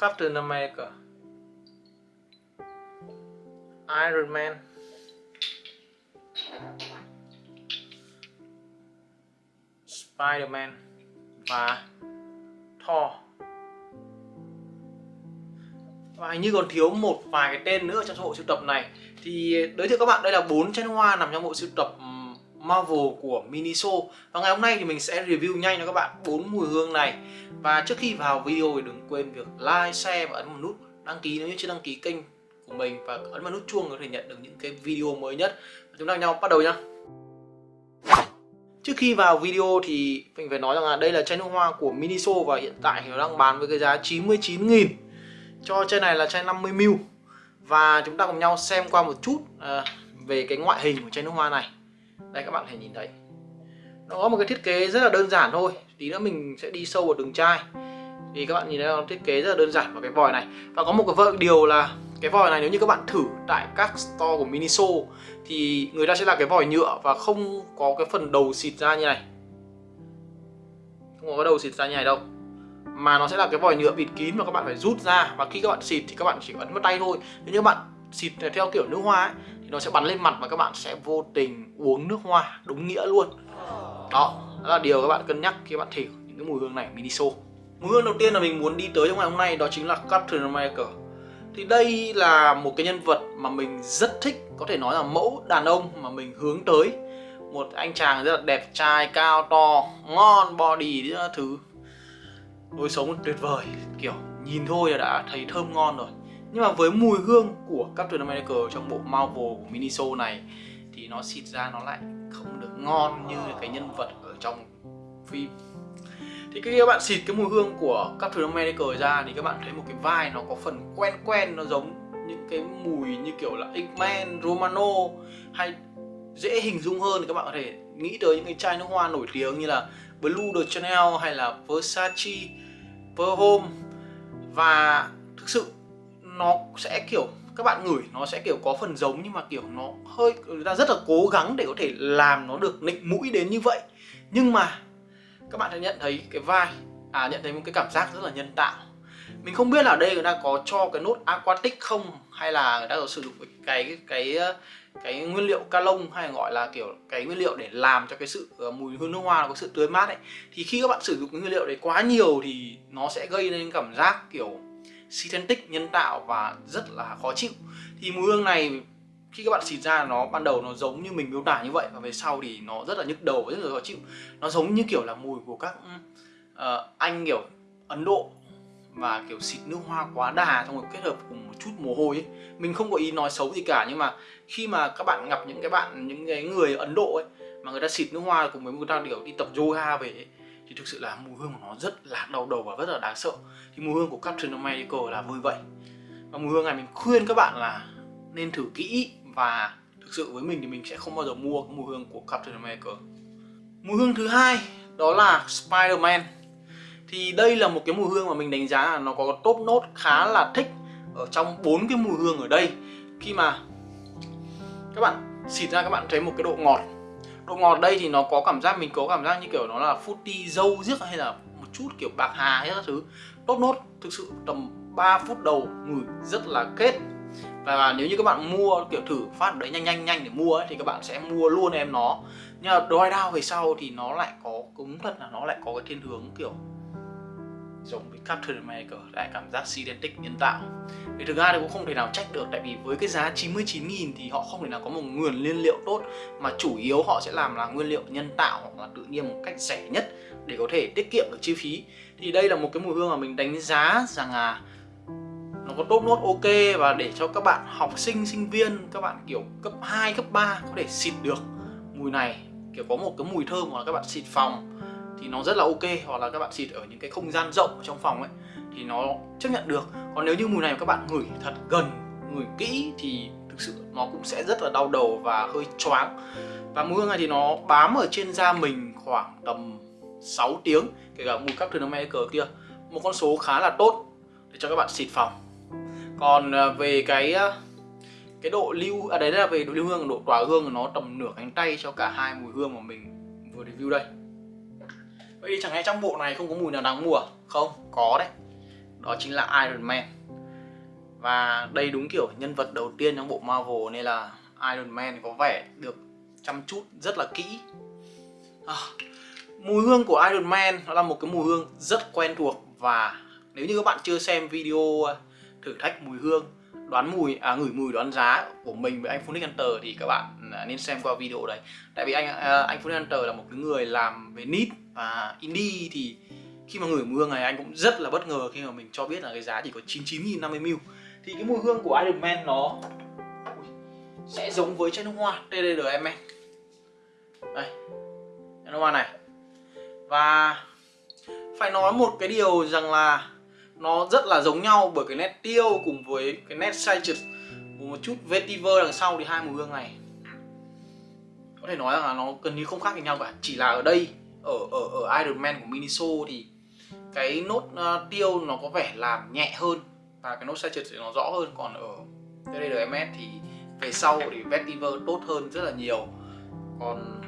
Captain America. Iron Man. Spider-Man. Và Thor. Và hình như còn thiếu một vài cái tên nữa trong bộ sưu tập này. Thì, giới thiệu các bạn, đây là bốn chén hoa nằm trong bộ sưu tập ừ, Marvel của Miniso. Và ngày hôm nay thì mình sẽ review nhanh cho các bạn bốn mùi hương này và trước khi vào video thì đừng quên việc like, share và ấn vào nút đăng ký nếu như chưa đăng ký kênh của mình. Và ấn vào nút chuông có thể nhận được những cái video mới nhất. Chúng ta nhau bắt đầu nhá. Trước khi vào video thì mình phải nói rằng là đây là chai nước hoa của Miniso và hiện tại thì nó đang bán với cái giá 99.000 cho chai này là chai 50ml và chúng ta cùng nhau xem qua một chút à, về cái ngoại hình của chai nước hoa này. Đây các bạn có thể nhìn thấy nó có một cái thiết kế rất là đơn giản thôi. Tí nữa mình sẽ đi sâu vào đường chai. Thì các bạn nhìn thấy nó thiết kế rất là đơn giản vào cái vòi này. Và có một cái điều là cái vòi này nếu như các bạn thử tại các store của Miniso thì người ta sẽ là cái vòi nhựa và không có cái phần đầu xịt ra như này. Không có cái đầu xịt ra như này đâu. Mà nó sẽ là cái vòi nhựa bịt kín mà các bạn phải rút ra. Và khi các bạn xịt thì các bạn chỉ ấn vào tay thôi. Nếu như các bạn xịt theo kiểu nước hoa ấy, thì nó sẽ bắn lên mặt và các bạn sẽ vô tình uống nước hoa đúng nghĩa luôn đó, đó là điều các bạn cân nhắc khi bạn thử những cái mùi hương này Miniso. Mùi hương đầu tiên là mình muốn đi tới trong ngày hôm nay đó chính là Captain America thì đây là một cái nhân vật mà mình rất thích có thể nói là mẫu đàn ông mà mình hướng tới. Một anh chàng rất là đẹp trai cao to ngon body thứ. Lối sống tuyệt vời kiểu nhìn thôi là đã thấy thơm ngon rồi. Nhưng mà với mùi hương của Captain America trong bộ Marvel của Miniso này thì nó xịt ra nó lại ngon như cái nhân vật ở trong phim. Thì khi các bạn xịt cái mùi hương của Captain America ra thì các bạn thấy một cái vai nó có phần quen quen nó giống những cái mùi như kiểu là X-Men, Romano hay dễ hình dung hơn. Thì các bạn có thể nghĩ tới những cái chai nước hoa nổi tiếng như là Blue de Chanel hay là Versace, Perhome và thực sự nó sẽ kiểu các bạn ngửi nó sẽ kiểu có phần giống nhưng mà kiểu nó hơi người ta rất là cố gắng để có thể làm nó được nịnh mũi đến như vậy. Nhưng mà các bạn sẽ nhận thấy cái vai à nhận thấy một cái cảm giác rất là nhân tạo. Mình không biết là ở đây người ta có cho cái nốt aquatic không hay là người ta có sử dụng cái cái cái nguyên liệu ca lông hay gọi là kiểu cái nguyên liệu để làm cho cái sự uh, mùi hương nước hoa có sự tươi mát ấy. Thì khi các bạn sử dụng cái nguyên liệu đấy quá nhiều thì nó sẽ gây nên cảm giác kiểu synthetic nhân tạo và rất là khó chịu thì mùi hương này khi các bạn xịt ra nó ban đầu nó giống như mình miêu tả như vậy và về sau thì nó rất là nhức đầu và rất là khó chịu nó giống như kiểu là mùi của các uh, anh kiểu Ấn Độ và kiểu xịt nước hoa quá đà xong rồi kết hợp cùng một chút mồ hôi ấy. mình không có ý nói xấu gì cả nhưng mà khi mà các bạn gặp những cái bạn những cái người Ấn Độ ấy mà người ta xịt nước hoa cùng với người ta kiểu đi tập yoga về ấy, thì thực sự là mùi hương của nó rất là đau đầu và rất là đáng sợ. Thì mùi hương của Captain America là vui vậy. Và mùi hương này mình khuyên các bạn là nên thử kỹ và thực sự với mình thì mình sẽ không bao giờ mua cái mùi hương của Captain America. Mùi hương thứ hai, đó là Spider-Man. Thì đây là một cái mùi hương mà mình đánh giá là nó có top nốt khá là thích ở trong bốn cái mùi hương ở đây. Khi mà các bạn xịt ra các bạn thấy một cái độ ngọt độ ngọt đây thì nó có cảm giác mình có cảm giác như kiểu nó là fruity dâu riếc hay là một chút kiểu bạc hà hay các thứ. Tốt nốt thực sự tầm 3 phút đầu ngửi rất là kết. Và nếu như các bạn mua kiểu thử phát đấy nhanh nhanh nhanh để mua ấy, thì các bạn sẽ mua luôn em nó. Nhưng mà đôi đao về sau thì nó lại có cứng thật là nó lại có cái thiên hướng kiểu giống với Captain America lại cảm giác synthetic nhân tạo. Thì thực ra thì cũng không thể nào trách được, tại vì với cái giá 99.000 thì họ không thể nào có một nguồn nguyên liệu tốt, mà chủ yếu họ sẽ làm là nguyên liệu nhân tạo hoặc là tự nhiên một cách rẻ nhất để có thể tiết kiệm được chi phí. Thì đây là một cái mùi hương mà mình đánh giá rằng là nó có tốt nốt, ok, và để cho các bạn học sinh sinh viên, các bạn kiểu cấp 2 cấp 3 có thể xịt được mùi này. Kiểu có một cái mùi thơm hoặc là các bạn xịt phòng thì nó rất là ok, hoặc là các bạn xịt ở những cái không gian rộng trong phòng ấy, thì nó chấp nhận được. Còn nếu như mùi này các bạn ngửi thật gần, ngửi kỹ thì thực sự nó cũng sẽ rất là đau đầu và hơi choáng. Và mùi hương này thì nó bám ở trên da mình khoảng tầm 6 tiếng, kể cả mùi Captain cờ kia. Một con số khá là tốt để cho các bạn xịt phòng. Còn à, về cái à, cái độ lưu à đấy là về độ lưu hương, độ tỏa hương, nó tầm nửa cánh tay cho cả hai mùi hương mà mình vừa review đây vậy thì chẳng lẽ trong bộ này không có mùi nào đáng mua à? không có đấy. Đó chính là Iron Man. Và đây đúng kiểu nhân vật đầu tiên trong bộ Marvel nên là Iron Man có vẻ được chăm chút rất là kỹ. À, mùi hương của Iron Man nó là một cái mùi hương rất quen thuộc và nếu như các bạn chưa xem video à, thử thách mùi hương đoán mùi à ngửi mùi đoán giá của mình với anh Phunix Hunter thì các bạn Ờ, nên xem qua video đấy. Tại vì anh à, anh Phú Hunter là một cái người làm về nít và indie thì khi mà ngửi mùi hương này anh cũng rất là bất ngờ khi mà mình cho biết là cái giá chỉ có 99.050 ml. Thì cái mùi hương của Iron Man nó sẽ giống với chai nước hoa TDRM đây chai nước hoa này. Và phải nói một cái điều rằng là nó rất là giống nhau bởi cái nét tiêu cùng với cái nét citrus một chút vetiver đằng sau thì hai mùi hương này có thể nói là nó gần như không khác với nhau cả. Chỉ là ở đây ở ở ở Iron Man của Miniso thì cái nốt uh, tiêu nó có vẻ làm nhẹ hơn và cái nốt citrus thì nó rõ hơn. Còn ở TDRMS thì về sau thì vetiver tốt hơn rất là nhiều. Còn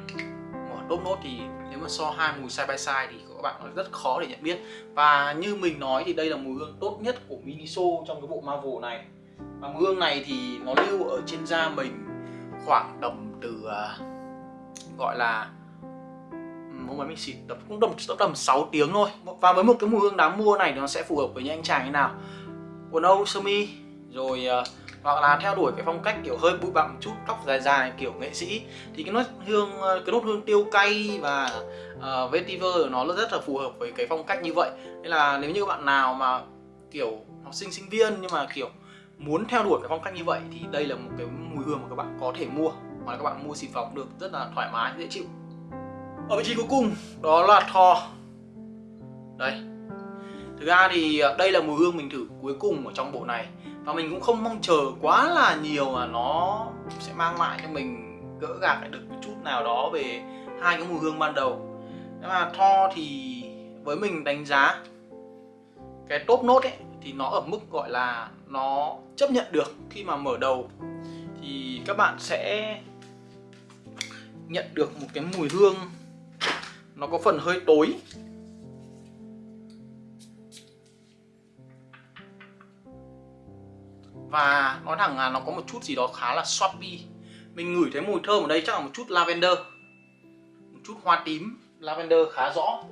mở top nốt thì nếu mà so hai mùi side by side thì các bạn nó rất khó để nhận biết. Và như mình nói thì đây là mùi hương tốt nhất của Miniso trong cái bộ Marvel này. Và mùi hương này thì nó lưu ở trên da mình khoảng tầm từ uh, gọi là hôm ấy mình xịt tầm cũng tầm tầm 6 tiếng thôi. Và với một cái mùi hương đáng mua này nó sẽ phù hợp với những anh chàng như nào? Quần âu sơ mi rồi uh, hoặc là theo đuổi cái phong cách kiểu hơi bụi bặm chút tóc dài dài kiểu nghệ sĩ. Thì cái nốt hương ờ, cái nốt hương tiêu cay và uh, vetiver nó rất là phù hợp với cái phong cách như vậy. Nên là nếu như bạn nào mà kiểu học sinh sinh viên nhưng mà kiểu muốn theo đuổi cái phong cách như vậy thì đây là một cái mùi hương mà các bạn có thể mua hoặc là các bạn mua xịt phòng được rất là thoải mái dễ chịu. Ở vị trí cuối cùng. Đó là Thor đây. Thực ra thì ờ, đây là mùi hương mình thử cuối cùng ở trong bộ này. Và mình cũng không mong chờ quá là nhiều mà nó sẽ mang lại cho mình gỡ gạc lại được một chút nào đó về hai cái mùi hương ban đầu. Nhưng mà Thor thì với mình đánh giá cái top nốt ấy thì nó ở mức gọi là nó chấp nhận được khi mà mở đầu. Thì các bạn sẽ nhận được một cái mùi hương. Nó có phần hơi tối. Và nói thẳng là nó có một chút gì đó khá là swappy mình ngửi thấy mùi thơm ở đây chắc là một chút lavender. Một chút hoa tím, lavender khá rõ.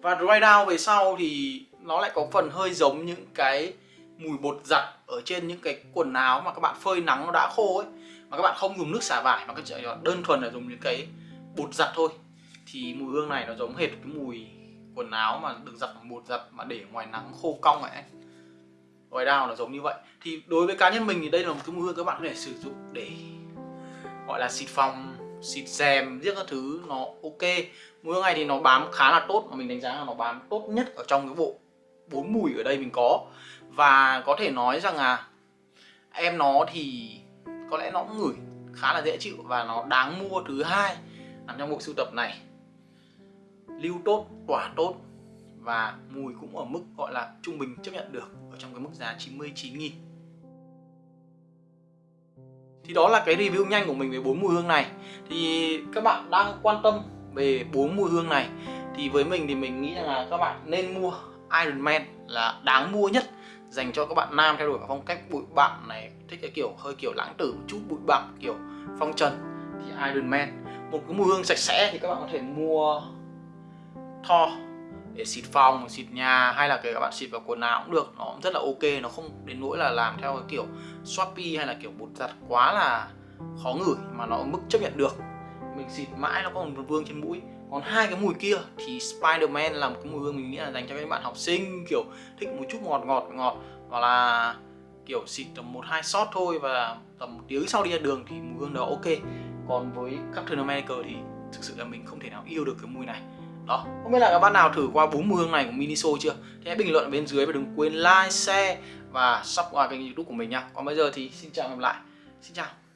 Và dry down về sau thì nó lại có phần hơi giống những cái mùi bột giặt ở trên những cái quần áo mà các bạn phơi nắng nó đã khô ấy, mà các bạn không dùng nước xả vải mà các bạn đơn thuần là dùng những cái bột giặt thôi. Thì mùi hương này nó giống hệt cái mùi quần áo mà được giặt bằng bột giặt mà để ngoài nắng khô cong ấy. Ngoài đào nó giống như vậy. Thì đối với cá nhân mình thì đây là một cái mùi hương các bạn có thể sử dụng để gọi là xịt phòng, xịt rèm, giết các thứ, nó ok. Mùi hương này thì nó bám khá là tốt, mà mình đánh giá là nó bám tốt nhất ở trong cái bộ bốn mùi ở đây mình có và có thể nói rằng là em nó thì có lẽ nó cũng ngửi khá là dễ chịu và nó đáng mua thứ hai nằm trong bộ sưu tập này. Lưu tốt tỏa tốt và mùi cũng ở mức gọi là trung bình chấp nhận được ở trong cái mức giá 99.000 thì đó là cái review nhanh của mình về bốn mùi hương này. Thì các bạn đang quan tâm về bốn mùi hương này thì với mình thì mình nghĩ rằng là các bạn nên mua Iron Man là đáng mua nhất dành cho các bạn nam theo đuổi phong cách bụi bặm này thích cái kiểu hơi kiểu lãng tử một chút bụi bặm kiểu phong trần thì Iron Man. Một cái mùi hương sạch sẽ thì các bạn có thể mua Thor để xịt phòng, xịt nhà hay là kể các bạn xịt vào quần áo cũng được. Nó cũng rất là ok nó không đến nỗi là làm theo cái kiểu Shopee hay là kiểu bột giặt quá là khó ngửi mà nó ở mức chấp nhận được. Mình xịt mãi nó có một vương trên mũi còn hai cái mùi kia thì Spiderman là một cái mùi hương mình nghĩ là dành cho các bạn học sinh, kiểu thích một chút ngọt ngọt ngọt, hoặc là kiểu xịt tầm một, hai shot thôi và tầm một tiếng sau đi ra đường thì mùi hương đó ok. Còn với Captain America thì thực sự là mình không thể nào yêu được cái mùi này. Đó, không biết là các bạn nào thử qua bốn mùi hương này của Miniso chưa? Thì hãy bình luận ở bên dưới và đừng quên like, share và subscribe kênh youtube của mình nha còn bây giờ thì xin chào và gặp lại. Xin chào.